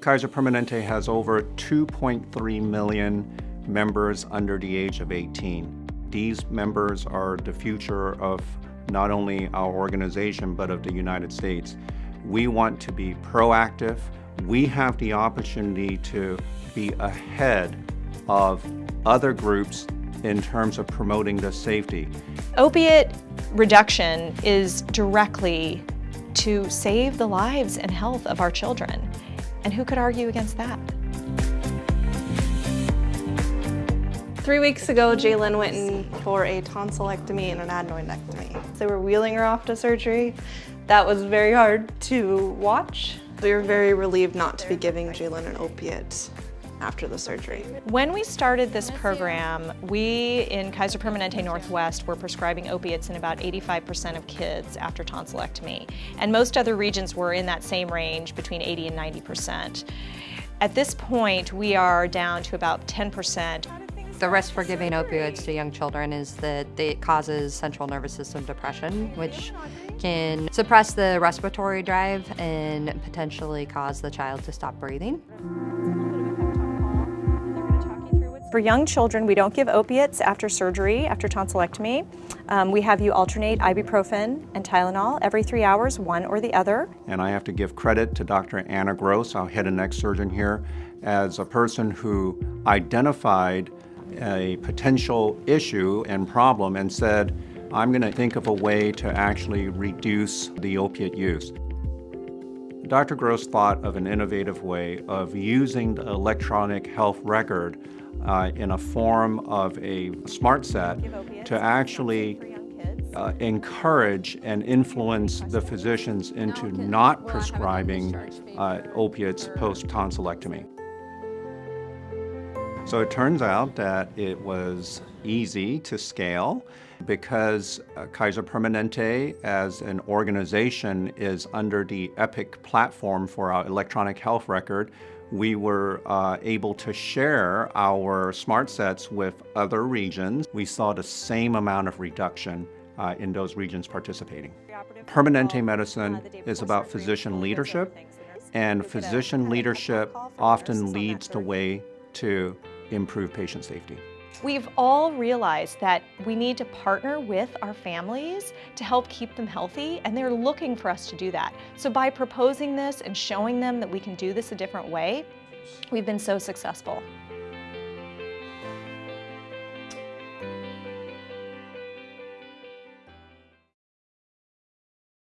Kaiser Permanente has over 2.3 million members under the age of 18. These members are the future of not only our organization, but of the United States. We want to be proactive. We have the opportunity to be ahead of other groups in terms of promoting the safety. Opiate reduction is directly to save the lives and health of our children. And who could argue against that? Three weeks ago, Jalen went in for a tonsillectomy and an adenoidectomy. They were wheeling her off to surgery. That was very hard to watch. We were very relieved not to be giving Jalen an opiate after the surgery. When we started this program, we in Kaiser Permanente Northwest were prescribing opiates in about 85% of kids after tonsillectomy. And most other regions were in that same range between 80 and 90%. At this point, we are down to about 10%. The risk for giving opioids to young children is that it causes central nervous system depression, which can suppress the respiratory drive and potentially cause the child to stop breathing. For young children, we don't give opiates after surgery, after tonsillectomy. Um, we have you alternate ibuprofen and Tylenol every three hours, one or the other. And I have to give credit to Dr. Anna Gross, our head and neck surgeon here, as a person who identified a potential issue and problem and said, I'm going to think of a way to actually reduce the opiate use. Dr. Gross thought of an innovative way of using the electronic health record uh, in a form of a smart set to actually uh, encourage and influence the physicians into not prescribing uh, opiates post-tonsillectomy. So it turns out that it was easy to scale because uh, Kaiser Permanente as an organization is under the EPIC platform for our electronic health record. We were uh, able to share our smart sets with other regions. We saw the same amount of reduction uh, in those regions participating. Permanente medicine is about physician leadership, and physician leadership often leads the way to improve patient safety. We've all realized that we need to partner with our families to help keep them healthy, and they're looking for us to do that. So by proposing this and showing them that we can do this a different way, we've been so successful.